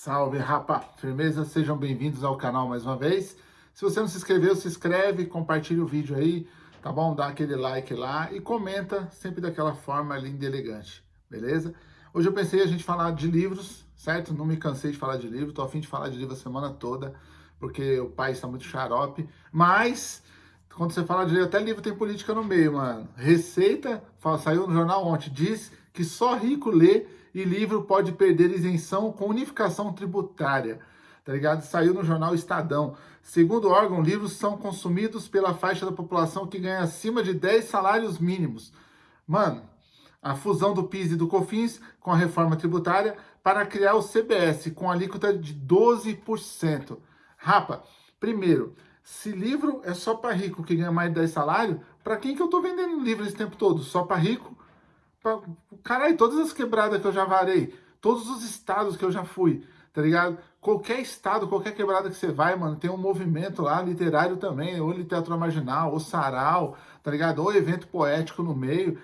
Salve, rapa! Firmeza, sejam bem-vindos ao canal mais uma vez. Se você não se inscreveu, se inscreve, compartilha o vídeo aí, tá bom? Dá aquele like lá e comenta sempre daquela forma linda e elegante, beleza? Hoje eu pensei a gente falar de livros, certo? Não me cansei de falar de livro, tô a fim de falar de livro a semana toda, porque o pai está muito xarope, mas quando você fala de livro, até livro tem política no meio, mano. Receita, saiu no jornal ontem, diz que só rico lê e livro pode perder isenção com unificação tributária. Tá ligado? Saiu no jornal Estadão. Segundo o órgão, livros são consumidos pela faixa da população que ganha acima de 10 salários mínimos. Mano, a fusão do PIS e do COFINS com a reforma tributária para criar o CBS com alíquota de 12%. Rapa, primeiro, se livro é só para rico que ganha mais de 10 salários, para quem que eu tô vendendo livro esse tempo todo? Só para rico? Caralho, todas as quebradas que eu já varei, todos os estados que eu já fui, tá ligado? Qualquer estado, qualquer quebrada que você vai, mano, tem um movimento lá literário também, ou literatura marginal, ou sarau, tá ligado? Ou evento poético no meio.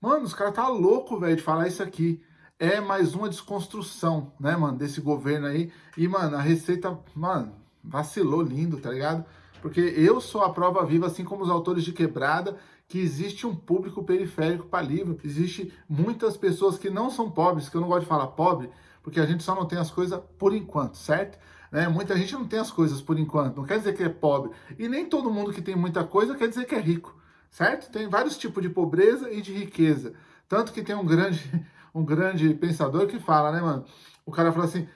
Mano, os caras tá louco, velho, de falar isso aqui. É mais uma desconstrução, né, mano, desse governo aí. E, mano, a Receita, mano, vacilou lindo, tá ligado? Porque eu sou a prova viva, assim como os autores de Quebrada, que existe um público periférico para livro. Existe muitas pessoas que não são pobres, que eu não gosto de falar pobre, porque a gente só não tem as coisas por enquanto, certo? Né? Muita gente não tem as coisas por enquanto, não quer dizer que é pobre. E nem todo mundo que tem muita coisa quer dizer que é rico, certo? Tem vários tipos de pobreza e de riqueza. Tanto que tem um grande, um grande pensador que fala, né, mano? O cara fala assim,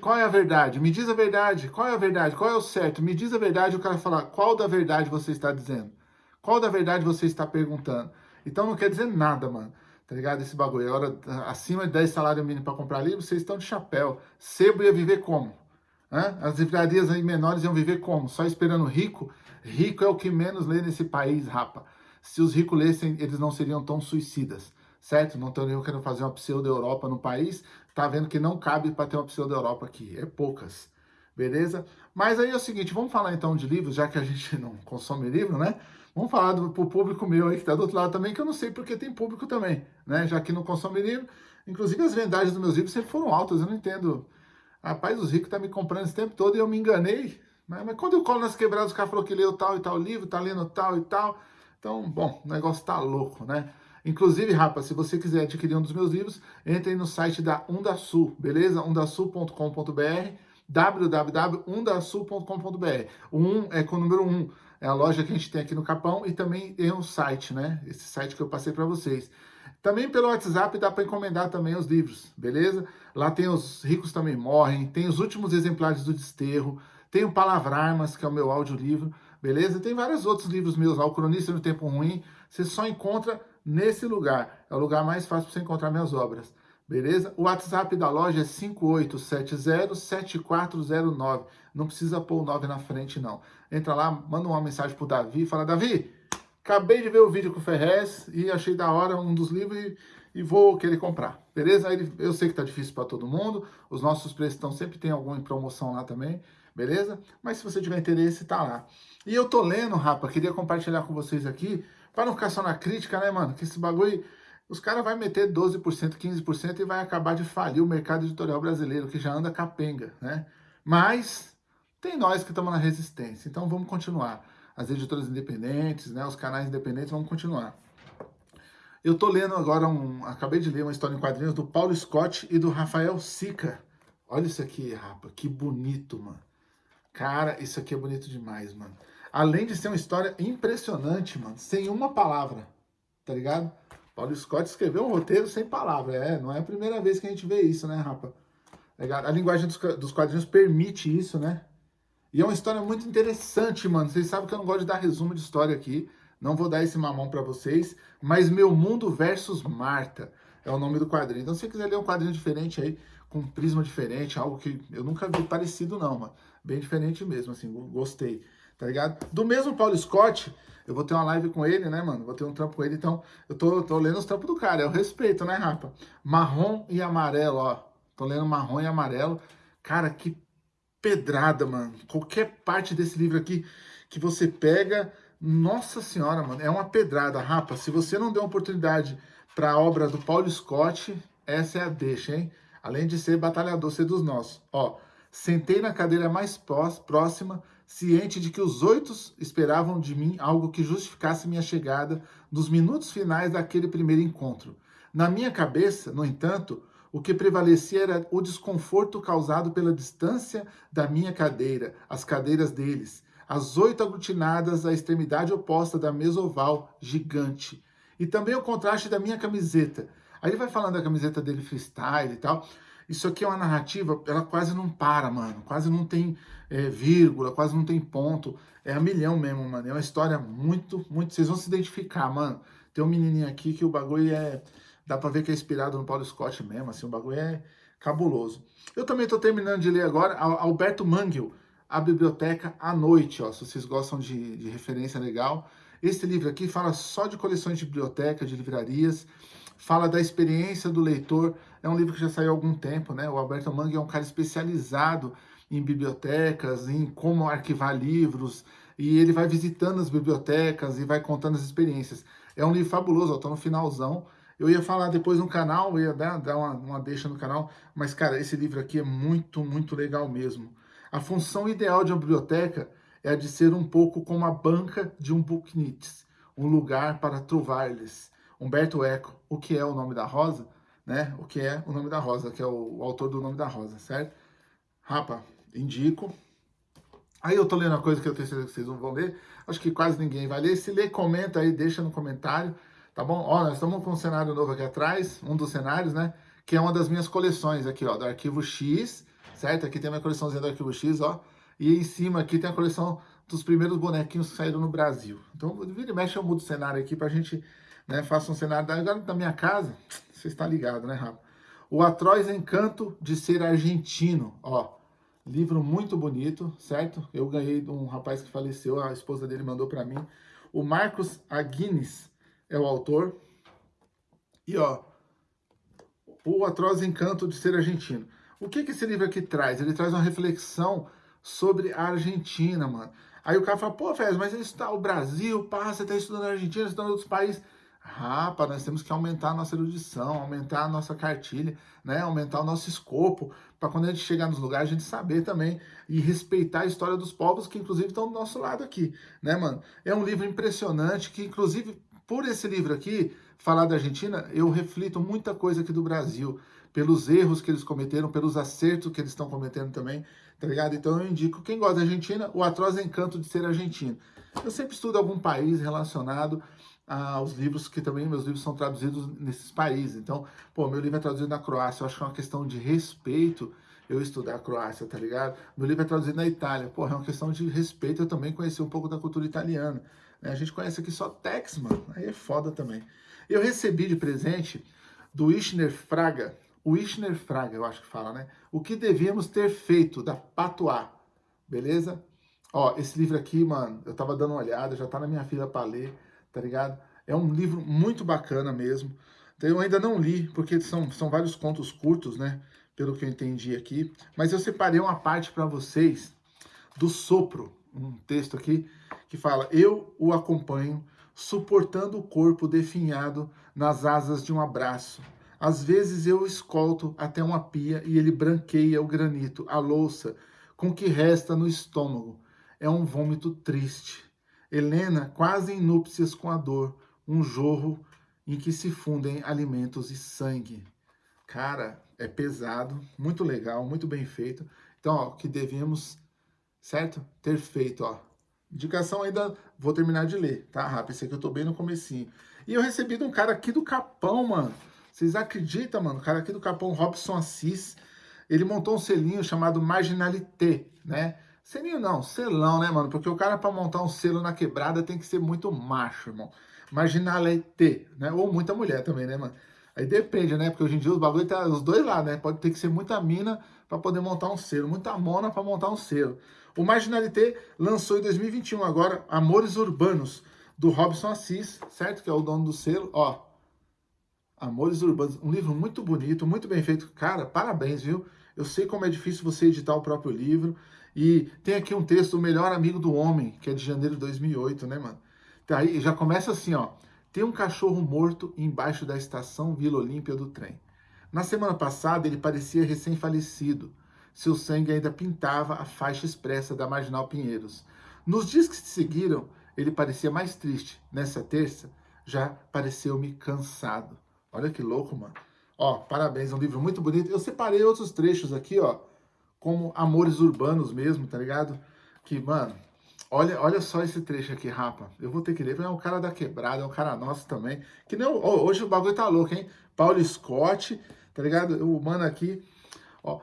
qual é a verdade? Me diz a verdade. Qual é a verdade? Qual é o certo? Me diz a verdade. O cara fala, qual da verdade você está dizendo? Qual da verdade você está perguntando? Então não quer dizer nada, mano. Tá ligado? Esse bagulho. Agora, acima de 10 salários mínimos para comprar livro, vocês estão de chapéu. Sebo ia viver como? Hã? As livrarias aí menores iam viver como? Só esperando rico? Rico é o que menos lê nesse país, rapa. Se os ricos lessem, eles não seriam tão suicidas, certo? Não estariam querendo fazer uma pseudo-Europa no país. Tá vendo que não cabe para ter uma pseudo-Europa aqui. É poucas, beleza? Mas aí é o seguinte, vamos falar então de livros, já que a gente não consome livro, né? Vamos falar do, pro público meu aí que está do outro lado também, que eu não sei porque tem público também, né? Já que não consome livro. Inclusive as vendagens dos meus livros sempre foram altas, eu não entendo. Rapaz, os ricos tá me comprando esse tempo todo e eu me enganei. Né? Mas quando eu colo nas quebradas, os caras falaram que leu tal e tal livro, tá lendo tal e tal. Então, bom, o negócio tá louco, né? Inclusive, rapaz, se você quiser adquirir um dos meus livros, entre no site da Undasul, beleza? undasul.com.br www.undasul.com.br O 1 é com o número 1 é a loja que a gente tem aqui no Capão e também tem um site, né? Esse site que eu passei para vocês. Também pelo WhatsApp dá para encomendar também os livros, beleza? Lá tem os Ricos Também Morrem, tem os últimos exemplares do Desterro, tem o Palavra-Armas, que é o meu audiolivro, beleza? Tem vários outros livros meus lá, o Cronista no Tempo Ruim, você só encontra nesse lugar. É o lugar mais fácil para você encontrar minhas obras, beleza? O WhatsApp da loja é 5870-7409. Não precisa pôr o 9 na frente, não. Entra lá, manda uma mensagem pro Davi e fala, Davi, acabei de ver o vídeo com o Ferrez e achei da hora um dos livros e, e vou querer comprar, beleza? Eu sei que tá difícil para todo mundo, os nossos preços estão sempre tem alguma promoção lá também, beleza? Mas se você tiver interesse, tá lá. E eu tô lendo, rapa, queria compartilhar com vocês aqui, para não ficar só na crítica, né, mano? Que esse bagulho, os caras vão meter 12%, 15% e vai acabar de falir o mercado editorial brasileiro, que já anda capenga, né? Mas tem nós que estamos na resistência, então vamos continuar. As editoras independentes, né, os canais independentes, vamos continuar. Eu estou lendo agora, um, acabei de ler uma história em quadrinhos do Paulo Scott e do Rafael Sica. Olha isso aqui, rapa, que bonito, mano. Cara, isso aqui é bonito demais, mano. Além de ser uma história impressionante, mano, sem uma palavra, tá ligado? Paulo Scott escreveu um roteiro sem palavra, é, não é a primeira vez que a gente vê isso, né, rapa? A linguagem dos quadrinhos permite isso, né? E é uma história muito interessante, mano. Vocês sabem que eu não gosto de dar resumo de história aqui. Não vou dar esse mamão para vocês. Mas Meu Mundo versus Marta é o nome do quadrinho. Então, se você quiser ler um quadrinho diferente aí, com um prisma diferente, algo que eu nunca vi parecido não, mano. Bem diferente mesmo, assim, gostei. Tá ligado? Do mesmo Paulo Scott, eu vou ter uma live com ele, né, mano? Vou ter um trampo com ele, então eu tô, tô lendo os trampos do cara. É o respeito, né, rapa? Marrom e amarelo, ó. Tô lendo marrom e amarelo. Cara, que pedrada, mano. Qualquer parte desse livro aqui que você pega, nossa senhora, mano, é uma pedrada. Rapa, se você não deu oportunidade para a obra do Paulo Scott, essa é a deixa, hein? Além de ser batalhador, ser dos nossos. Ó, sentei na cadeira mais próxima, ciente de que os oito esperavam de mim algo que justificasse minha chegada nos minutos finais daquele primeiro encontro. Na minha cabeça, no entanto, o que prevalecia era o desconforto causado pela distância da minha cadeira, as cadeiras deles, as oito aglutinadas à extremidade oposta da mesa oval gigante. E também o contraste da minha camiseta. Aí ele vai falando da camiseta dele freestyle e tal. Isso aqui é uma narrativa, ela quase não para, mano. Quase não tem é, vírgula, quase não tem ponto. É a milhão mesmo, mano. É uma história muito, muito... Vocês vão se identificar, mano. Tem um menininho aqui que o bagulho é... Dá pra ver que é inspirado no Paulo Scott mesmo, assim. O bagulho é cabuloso. Eu também tô terminando de ler agora Alberto Mangel, A Biblioteca à Noite, ó. Se vocês gostam de, de referência legal. Esse livro aqui fala só de coleções de biblioteca, de livrarias fala da experiência do leitor. É um livro que já saiu há algum tempo, né? O Alberto Mangue é um cara especializado em bibliotecas, em como arquivar livros, e ele vai visitando as bibliotecas e vai contando as experiências. É um livro fabuloso, eu tô no finalzão. Eu ia falar depois no canal, ia dar, dar uma, uma deixa no canal, mas, cara, esse livro aqui é muito, muito legal mesmo. A função ideal de uma biblioteca é a de ser um pouco como a banca de um booknits, um lugar para trovar-lhes. Humberto Eco, o que é o nome da rosa, né? O que é o nome da rosa, que é o, o autor do nome da rosa, certo? Rapa, indico. Aí eu tô lendo uma coisa que eu tenho certeza que vocês não vão ler, acho que quase ninguém vai ler. Se ler, comenta aí, deixa no comentário, tá bom? Ó, nós estamos com um cenário novo aqui atrás, um dos cenários, né? Que é uma das minhas coleções aqui, ó, do Arquivo X, certo? Aqui tem a minha coleçãozinha do Arquivo X, ó. E em cima aqui tem a coleção dos primeiros bonequinhos que saíram no Brasil. Então, vira e mexe, eu mudo o cenário aqui pra gente né? Faça um cenário agora da minha casa, você está ligado, né, Rafa? O Atroz Encanto de Ser Argentino, ó, livro muito bonito, certo? Eu ganhei de um rapaz que faleceu, a esposa dele mandou para mim. O Marcos Aguines é o autor. E, ó, O Atroz Encanto de Ser Argentino. O que que esse livro aqui traz? Ele traz uma reflexão sobre a Argentina, mano. Aí o cara fala, pô, Fez, mas está o Brasil, pá, você está estudando a Argentina, você está em outros países. Rapa, nós temos que aumentar a nossa erudição, aumentar a nossa cartilha, né? aumentar o nosso escopo, para quando a gente chegar nos lugares, a gente saber também e respeitar a história dos povos que, inclusive, estão do nosso lado aqui, né, mano? É um livro impressionante que, inclusive, por esse livro aqui, falar da Argentina, eu reflito muita coisa aqui do Brasil, pelos erros que eles cometeram, pelos acertos que eles estão cometendo também, tá ligado? Então eu indico, quem gosta da Argentina, o atroz encanto de ser argentino. Eu sempre estudo algum país relacionado aos livros que também meus livros são traduzidos nesses países. Então, pô, meu livro é traduzido na Croácia, eu acho que é uma questão de respeito eu estudar a Croácia, tá ligado? Meu livro é traduzido na Itália, pô, é uma questão de respeito eu também conhecer um pouco da cultura italiana. Né? A gente conhece aqui só Tex, mano, aí é foda também. Eu recebi de presente do Ishner Fraga, o Ishner Fraga, eu acho que fala, né? O que devíamos ter feito, da Patois, beleza? Ó, esse livro aqui, mano, eu tava dando uma olhada, já tá na minha fila para ler, tá ligado? É um livro muito bacana mesmo. Então, eu ainda não li, porque são, são vários contos curtos, né? Pelo que eu entendi aqui. Mas eu separei uma parte para vocês do Sopro, um texto aqui que fala: Eu o acompanho, suportando o corpo definhado nas asas de um abraço. Às vezes eu escolto até uma pia e ele branqueia o granito, a louça, com que resta no estômago. É um vômito triste. Helena quase em núpcias com a dor, um jorro em que se fundem alimentos e sangue. Cara, é pesado, muito legal, muito bem feito. Então, ó, que devemos, certo? Ter feito, ó. Indicação ainda, vou terminar de ler, tá, rápido? Esse aqui eu tô bem no comecinho. E eu recebi de um cara aqui do Capão, mano. Vocês acreditam, mano? O cara aqui do Capão, Robson Assis, ele montou um selinho chamado Marginalité, né? Selinho não, selão, né, mano? Porque o cara para montar um selo na quebrada tem que ser muito macho, irmão. Marginalité, né? Ou muita mulher também, né, mano? Aí depende, né? Porque hoje em dia os bagulho tá os dois lá, né? Pode ter que ser muita mina para poder montar um selo, muita mona para montar um selo. O Marginalité lançou em 2021 agora Amores Urbanos, do Robson Assis, certo? Que é o dono do selo, ó. Amores Urbanos, um livro muito bonito, muito bem feito. Cara, parabéns, viu? Eu sei como é difícil você editar o próprio livro. E tem aqui um texto, O Melhor Amigo do Homem, que é de janeiro de 2008, né, mano? Tá aí, já começa assim, ó. Tem um cachorro morto embaixo da estação Vila Olímpia do trem. Na semana passada, ele parecia recém-falecido. Seu sangue ainda pintava a faixa expressa da Marginal Pinheiros. Nos dias que se seguiram, ele parecia mais triste. Nessa terça, já pareceu-me cansado. Olha que louco, mano. Ó, parabéns, é um livro muito bonito. Eu separei outros trechos aqui, ó, como Amores Urbanos mesmo, tá ligado? Que, mano, olha, olha só esse trecho aqui, rapa. Eu vou ter que ler, é um cara da quebrada, é um cara nosso também. Que nem, hoje o bagulho tá louco, hein? Paulo Scott, tá ligado? O mano aqui, ó.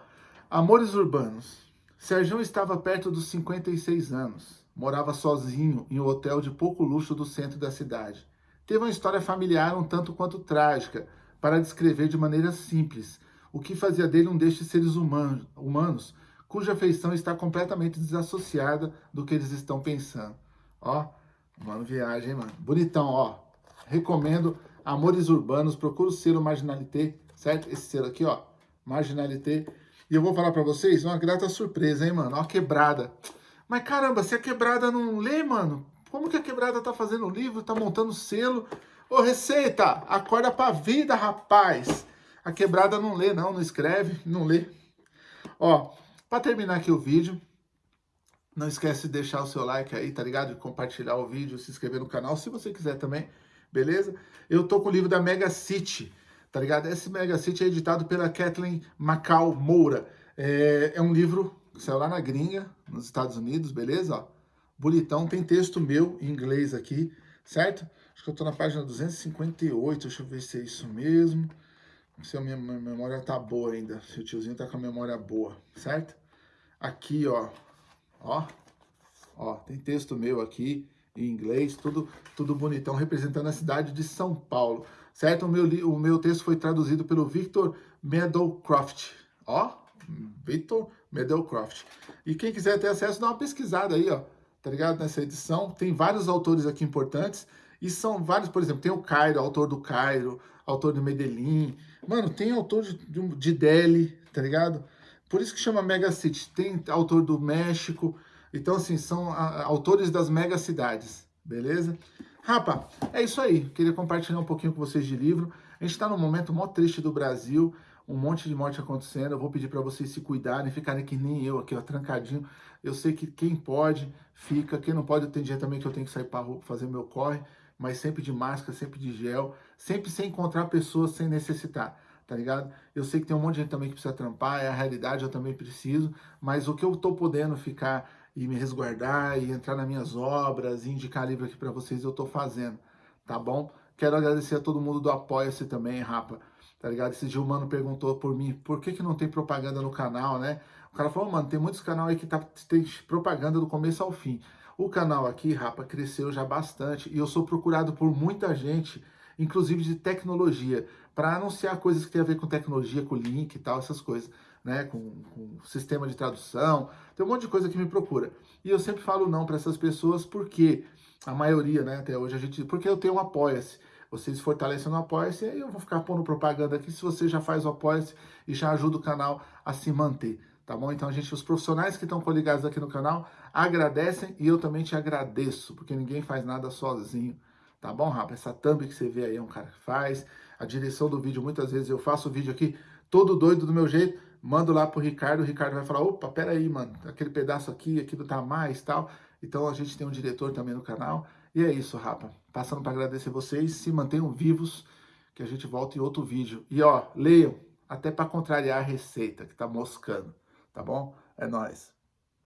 Amores Urbanos. Sérgio estava perto dos 56 anos. Morava sozinho em um hotel de pouco luxo do centro da cidade. Teve uma história familiar um tanto quanto trágica, para descrever de maneira simples o que fazia dele um destes seres humanos, cuja feição está completamente desassociada do que eles estão pensando. Ó, mano, viagem, mano. Bonitão, ó. Recomendo Amores Urbanos, procura o selo Marginalité, certo? Esse selo aqui, ó, Marginalité. E eu vou falar pra vocês uma grata surpresa, hein, mano? Ó, quebrada. Mas caramba, se a quebrada não lê, mano, como que a quebrada tá fazendo o livro, tá montando selo, Ô, Receita, acorda pra vida, rapaz. A quebrada não lê, não, não escreve, não lê. Ó, pra terminar aqui o vídeo, não esquece de deixar o seu like aí, tá ligado? Compartilhar o vídeo, se inscrever no canal, se você quiser também, beleza? Eu tô com o livro da Mega City, tá ligado? Esse Mega City é editado pela Kathleen Macau Moura. É, é um livro que saiu lá na gringa, nos Estados Unidos, beleza? Ó, bonitão, tem texto meu em inglês aqui, certo? Acho que eu tô na página 258, deixa eu ver se é isso mesmo. Se a minha memória tá boa ainda, se o tiozinho tá com a memória boa, certo? Aqui, ó, ó, ó, tem texto meu aqui em inglês, tudo, tudo bonitão, representando a cidade de São Paulo, certo? O meu, o meu texto foi traduzido pelo Victor Meadowcroft, ó, Victor Meadowcroft. E quem quiser ter acesso, dá uma pesquisada aí, ó, tá ligado? Nessa edição, tem vários autores aqui importantes, e são vários, por exemplo, tem o Cairo, autor do Cairo, autor do Medellín. Mano, tem autor de, de Delhi, tá ligado? Por isso que chama Mega City. Tem autor do México. Então, assim, são a, autores das mega cidades, beleza? Rapa, é isso aí. Queria compartilhar um pouquinho com vocês de livro. A gente tá num momento mó triste do Brasil, um monte de morte acontecendo. Eu vou pedir para vocês se cuidarem, ficarem que nem eu aqui, ó, trancadinho. Eu sei que quem pode, fica. Quem não pode, tem dia também que eu tenho que sair para fazer meu corre mas sempre de máscara, sempre de gel, sempre sem encontrar pessoas sem necessitar, tá ligado? Eu sei que tem um monte de gente também que precisa trampar, é a realidade, eu também preciso, mas o que eu tô podendo ficar e me resguardar e entrar nas minhas obras e indicar livro aqui para vocês, eu tô fazendo, tá bom? Quero agradecer a todo mundo do Apoia-se também, rapa, tá ligado? Esse dia o mano perguntou por mim, por que que não tem propaganda no canal, né? O cara falou, mano, tem muitos canais aí que tá, tem propaganda do começo ao fim. O canal aqui, Rapa, cresceu já bastante e eu sou procurado por muita gente, inclusive de tecnologia, para anunciar coisas que tem a ver com tecnologia, com link e tal, essas coisas, né? Com, com sistema de tradução, tem um monte de coisa que me procura. E eu sempre falo não para essas pessoas porque a maioria, né, até hoje a gente, porque eu tenho um apoia-se. Vocês fortalecem no Apoia-se, aí eu vou ficar pondo propaganda aqui se você já faz o Apoia-se e já ajuda o canal a se manter tá bom? Então, a gente, os profissionais que estão coligados aqui no canal agradecem e eu também te agradeço, porque ninguém faz nada sozinho, tá bom, rapaz? Essa thumb que você vê aí é um cara que faz, a direção do vídeo, muitas vezes eu faço o vídeo aqui todo doido do meu jeito, mando lá pro Ricardo, o Ricardo vai falar, opa, peraí, mano, aquele pedaço aqui, aqui tá mais, tal. Então, a gente tem um diretor também no canal, e é isso, rapa. Passando para agradecer vocês, se mantenham vivos, que a gente volta em outro vídeo. E ó, leiam, até para contrariar a receita que tá moscando. Tá bom? É nóis.